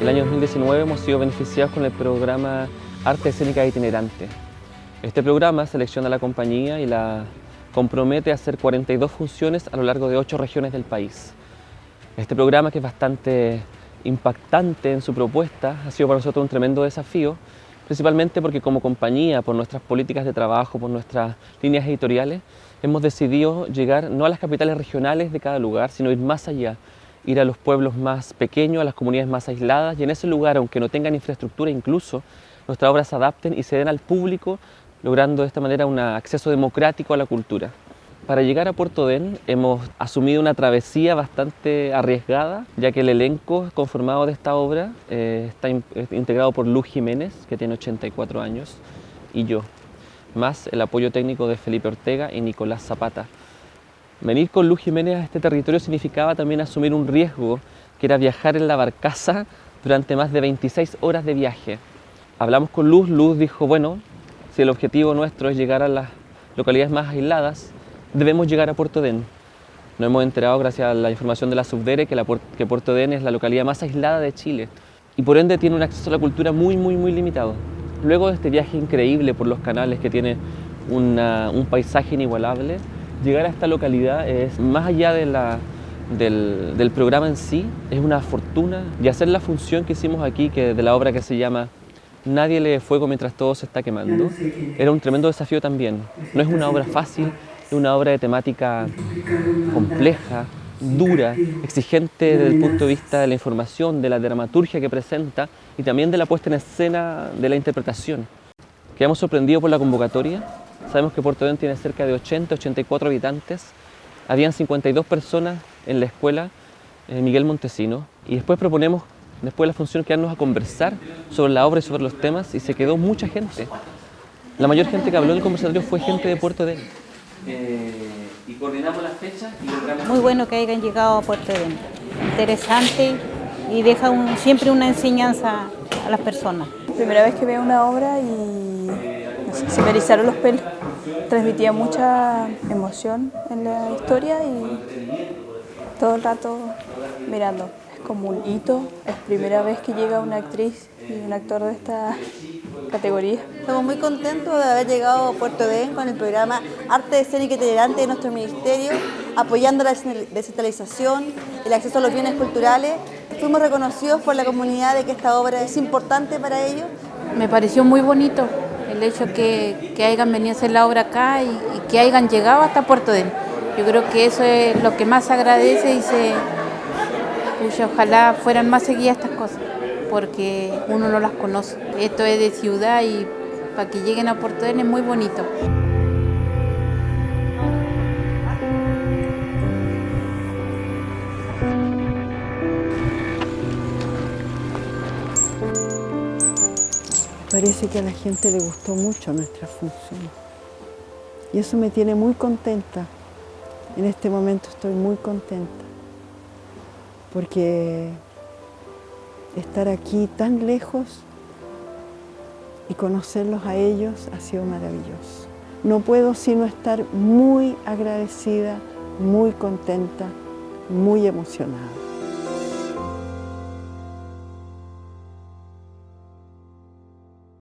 el año 2019 hemos sido beneficiados con el programa Arte Escénica Itinerante. Este programa selecciona a la compañía y la compromete a hacer 42 funciones a lo largo de 8 regiones del país. Este programa, que es bastante impactante en su propuesta, ha sido para nosotros un tremendo desafío, principalmente porque como compañía, por nuestras políticas de trabajo, por nuestras líneas editoriales, hemos decidido llegar no a las capitales regionales de cada lugar, sino ir más allá, ir a los pueblos más pequeños, a las comunidades más aisladas, y en ese lugar, aunque no tengan infraestructura incluso, nuestras obras se adapten y se den al público, logrando de esta manera un acceso democrático a la cultura. Para llegar a Puerto Den hemos asumido una travesía bastante arriesgada, ya que el elenco conformado de esta obra eh, está integrado por Luz Jiménez, que tiene 84 años, y yo, más el apoyo técnico de Felipe Ortega y Nicolás Zapata. Venir con Luz Jiménez a este territorio significaba también asumir un riesgo, que era viajar en la barcaza durante más de 26 horas de viaje. Hablamos con Luz, Luz dijo, bueno, si el objetivo nuestro es llegar a las localidades más aisladas, debemos llegar a Puerto Den. Nos hemos enterado gracias a la información de la Subdere que, Puerto Den es la localidad más aislada de Chile y por ende tiene un acceso a la cultura muy, muy, muy limitado. Luego de este viaje increíble por los canales que tiene un paisaje inigualable, llegar a esta localidad es más allá de la, del, del, programa en sí, es una fortuna y hacer la función que hicimos aquí, que de la obra que se llama Nadie lee fuego mientras todo se está quemando, era un tremendo desafío también. No es una obra fácil, es una obra de temática compleja, dura, exigente desde el punto de vista de la información, de la dramaturgia que presenta y también de la puesta en escena de la interpretación. Quedamos sorprendidos por la convocatoria. Sabemos que Puerto Dén tiene cerca de 80, 84 habitantes. Habían 52 personas en la escuela eh, Miguel Montesino y después proponemos, después de la función, quedarnos a conversar sobre la obra y sobre los temas y se quedó mucha gente. La mayor gente que habló en el conversatorio fue gente de Puerto Dén. Eh, y coordinamos las fechas y logramos... Muy bueno que hayan llegado a Puerto Edén. Interesante y deja un, siempre una enseñanza a las personas. Primera vez que veo una obra y se me erizaron los pelos. Transmitía mucha emoción en la historia y todo el rato mirando. Es como un hito, es primera vez que llega una actriz y un actor de esta categoría. Estamos muy contentos de haber llegado a Puerto Den con el programa Arte Escénica Itinerante de nuestro ministerio, apoyando la descentralización, el acceso a los bienes culturales. Fuimos reconocidos por la comunidad de que esta obra es importante para ellos. Me pareció muy bonito el hecho que, que hayan venido a hacer la obra acá y, que hayan llegado hasta Puerto Den. Yo creo que eso es lo que más agradece y se, pucha, ojalá fueran más seguidas estas cosas porque uno no las conoce. Esto es de ciudad y para que lleguen a Puerto Den es muy bonito. Parece que a la gente le gustó mucho nuestra función y eso me tiene muy contenta. En este momento estoy muy contenta porque estar aquí tan lejos y conocerlos a ellos ha sido maravilloso. No puedo sino estar muy agradecida, muy contenta, muy emocionada.